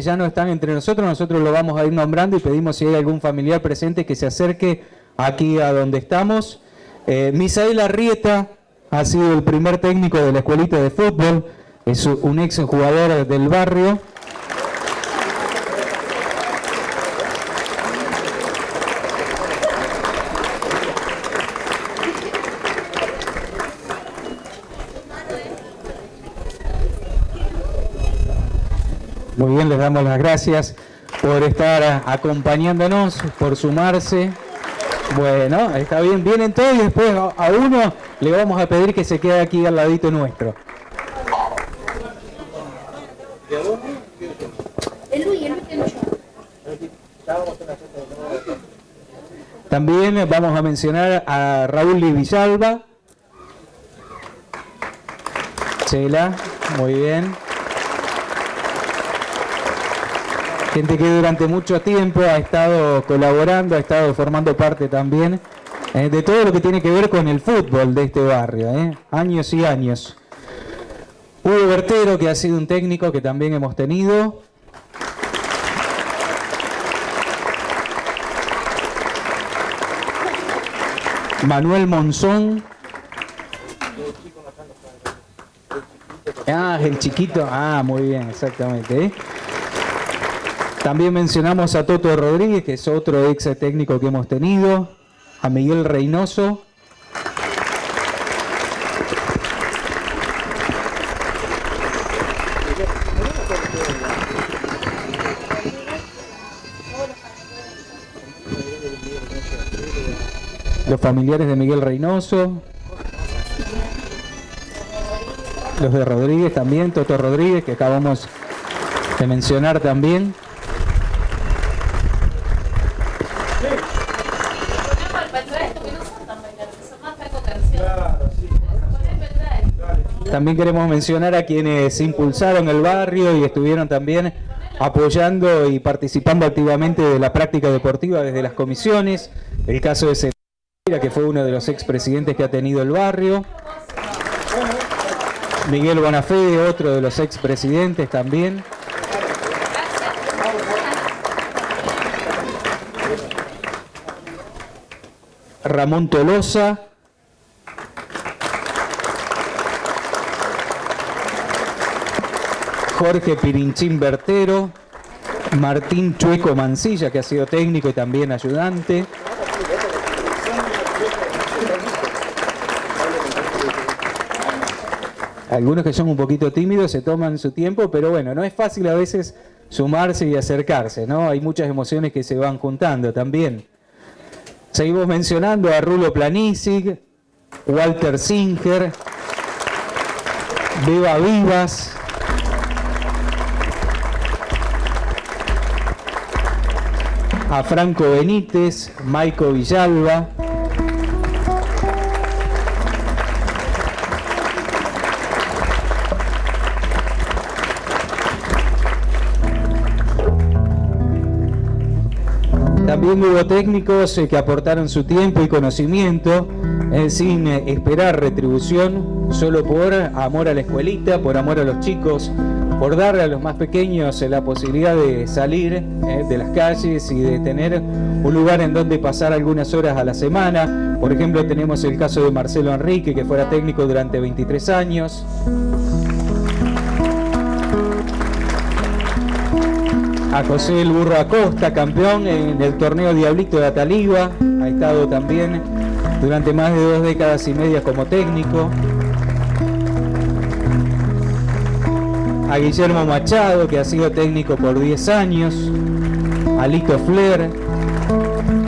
ya no están entre nosotros, nosotros lo vamos a ir nombrando y pedimos si hay algún familiar presente que se acerque aquí a donde estamos. Eh, Misael Arrieta ha sido el primer técnico de la escuelita de fútbol, es un ex jugador del barrio. Muy bien, les damos las gracias por estar acompañándonos, por sumarse. Bueno, está bien, vienen todos y después a uno le vamos a pedir que se quede aquí al ladito nuestro. También vamos a mencionar a Raúl Villalba. Chela, muy bien. Gente que durante mucho tiempo ha estado colaborando, ha estado formando parte también eh, de todo lo que tiene que ver con el fútbol de este barrio, eh, años y años. Hugo Bertero, que ha sido un técnico que también hemos tenido. Manuel Monzón. Ah, el chiquito. Ah, muy bien, exactamente. ¿eh? También mencionamos a Toto Rodríguez, que es otro ex técnico que hemos tenido, a Miguel Reynoso. Los familiares de Miguel Reynoso. Los de Rodríguez también, Toto Rodríguez, que acabamos de mencionar también. También queremos mencionar a quienes impulsaron el barrio y estuvieron también apoyando y participando activamente de la práctica deportiva desde las comisiones. El caso de Sevilla, que fue uno de los expresidentes que ha tenido el barrio. Miguel Bonafede, otro de los expresidentes también. Ramón Tolosa, Jorge Pirinchín Bertero, Martín Chueco Mancilla, que ha sido técnico y también ayudante. Algunos que son un poquito tímidos se toman su tiempo, pero bueno, no es fácil a veces sumarse y acercarse, ¿no? Hay muchas emociones que se van juntando también. Seguimos mencionando a Rulo Planisic, Walter Singer, Beba Vivas, a Franco Benítez, Maico Villalba, También hubo técnicos eh, que aportaron su tiempo y conocimiento eh, sin eh, esperar retribución, solo por amor a la escuelita, por amor a los chicos, por darle a los más pequeños eh, la posibilidad de salir eh, de las calles y de tener un lugar en donde pasar algunas horas a la semana. Por ejemplo, tenemos el caso de Marcelo Enrique, que fuera técnico durante 23 años. A José El Burro Acosta, campeón en el torneo Diablito de Ataliba. Ha estado también durante más de dos décadas y media como técnico. A Guillermo Machado, que ha sido técnico por 10 años, a Lito Flair,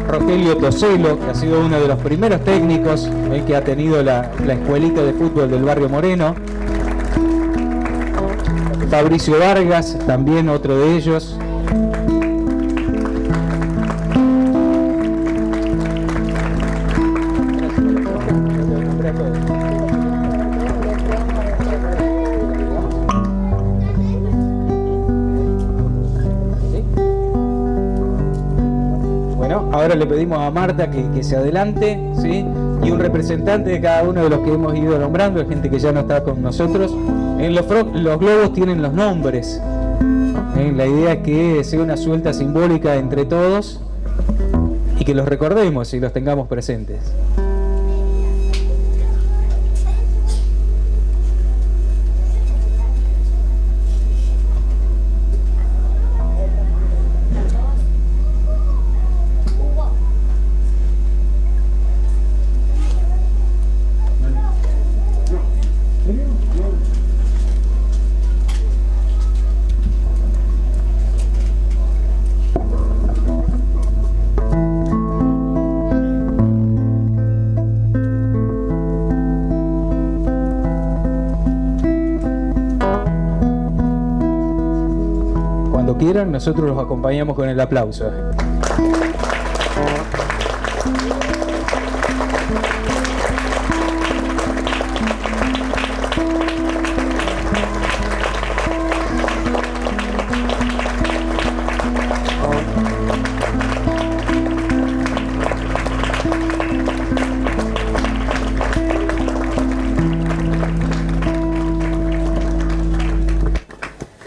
Rogelio Toselo, que ha sido uno de los primeros técnicos que ha tenido la, la escuelita de fútbol del barrio Moreno, Fabricio Vargas, también otro de ellos, le pedimos a Marta que, se adelante, ¿sí? Y un representante de cada uno de los que hemos ido nombrando, gente que ya no está con nosotros. En los, los globos tienen los nombres. ¿eh? La idea es que sea una suelta simbólica entre todos y que los recordemos y los tengamos presentes. Nosotros los acompañamos con el aplauso.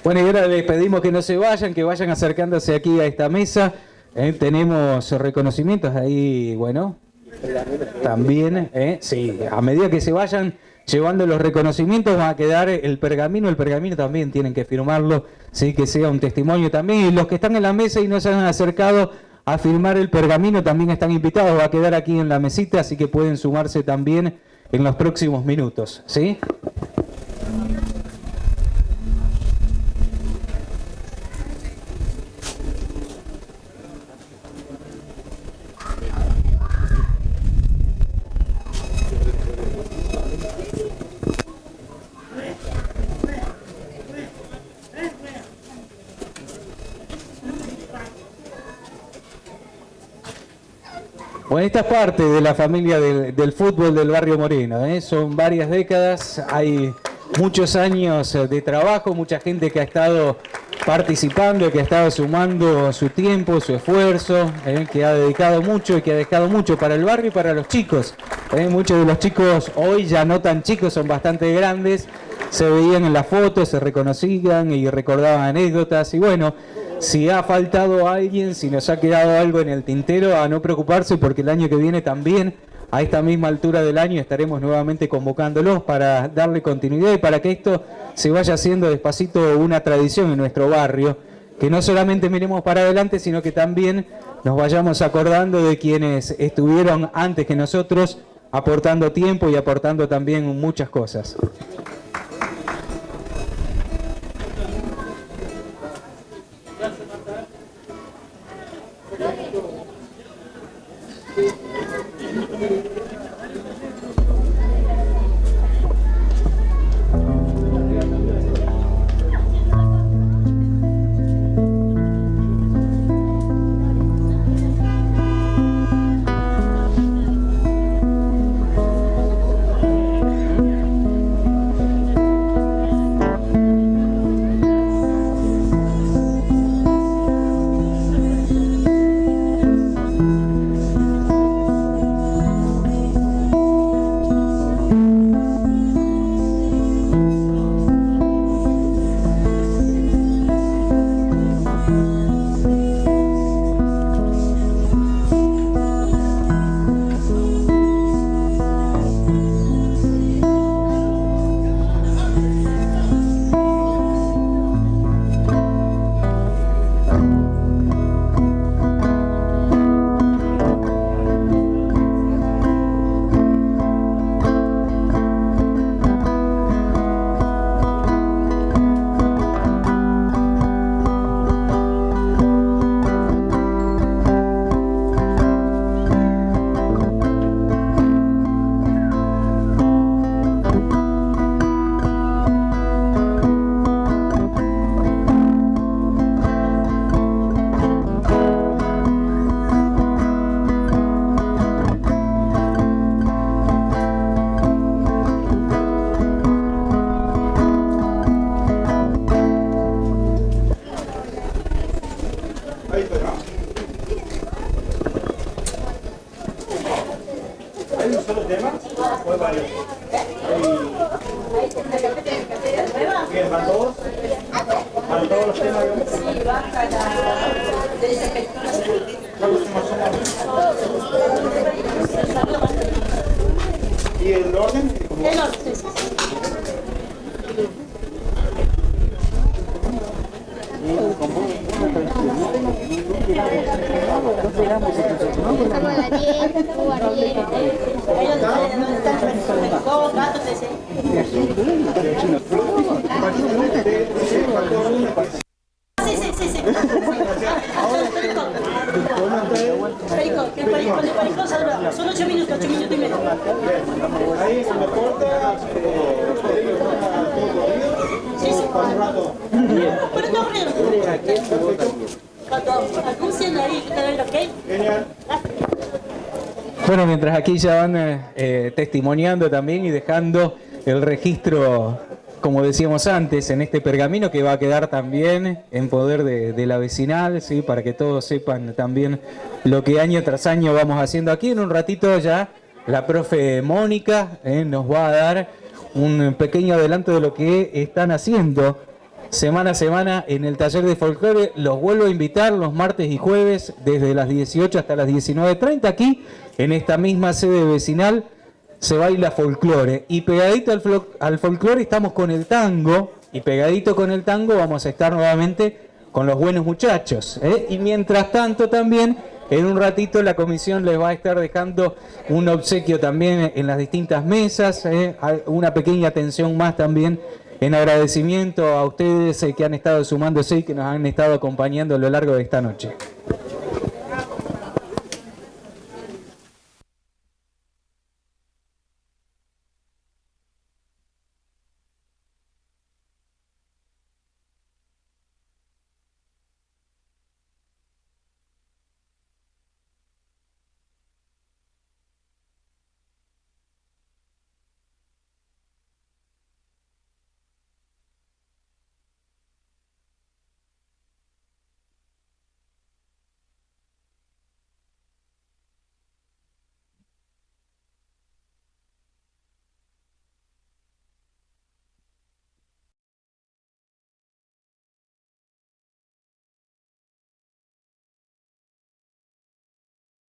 Bueno, y ahora les pedimos que no se vayan, que vayan acercándose aquí a esta mesa. Eh, tenemos reconocimientos ahí, bueno, también, eh, sí, a medida que se vayan llevando los reconocimientos va a quedar el pergamino, el pergamino también tienen que firmarlo, sí, que sea un testimonio también. Y los que están en la mesa y no se han acercado a firmar el pergamino también están invitados, va a quedar aquí en la mesita, así que pueden sumarse también en los próximos minutos, ¿sí? Bueno, esta es parte de la familia del, fútbol del barrio Moreno. ¿eh? Son varias décadas, hay muchos años de trabajo, mucha gente que ha estado participando, que ha estado sumando su tiempo, su esfuerzo, ¿eh? que ha dedicado mucho y que ha dejado mucho para el barrio y para los chicos. ¿eh? Muchos de los chicos hoy ya no tan chicos, son bastante grandes, se veían en las fotos, se reconocían y recordaban anécdotas y bueno, si ha faltado alguien, si nos ha quedado algo en el tintero, a no preocuparse porque el año que viene también, a esta misma altura del año, estaremos nuevamente convocándolos para darle continuidad y para que esto se vaya haciendo despacito una tradición en nuestro barrio, que no solamente miremos para adelante, sino que también nos vayamos acordando de quienes estuvieron antes que nosotros, aportando tiempo y aportando también muchas cosas. ¿Y el orden? El orden, sí, sí. Estamos a las 10, o a las 10. Ellos ¿dónde están? Dos gatos de ese. Sí, sí, sí, sí. Perico. Perico, el perico, perico saluda. Son ocho minutos, ocho minutos y medio. Ahí se me corta. Sí, sí. Pero ahí, ok. Genial. Bueno, mientras aquí ya van eh, eh, testimoniando también y dejando el registro, como decíamos antes, en este pergamino que va a quedar también en poder de, de la vecinal, ¿sí? para que todos sepan también lo que año tras año vamos haciendo aquí. En un ratito ya la profe Mónica eh, nos va a dar un pequeño adelanto de lo que están haciendo semana a semana en el taller de folclore. Los vuelvo a invitar los martes y jueves desde las 18 hasta las 19.30 aquí en esta misma sede vecinal se baila folclore. Y pegadito al, al folclore estamos con el tango y pegadito con el tango vamos a estar nuevamente con los buenos muchachos. ¿eh? Y mientras tanto también en un ratito la comisión les va a estar dejando un obsequio también en las distintas mesas, ¿eh? Una pequeña atención más también en agradecimiento a ustedes eh, que han estado sumándose y que nos han estado acompañando a lo largo de esta noche.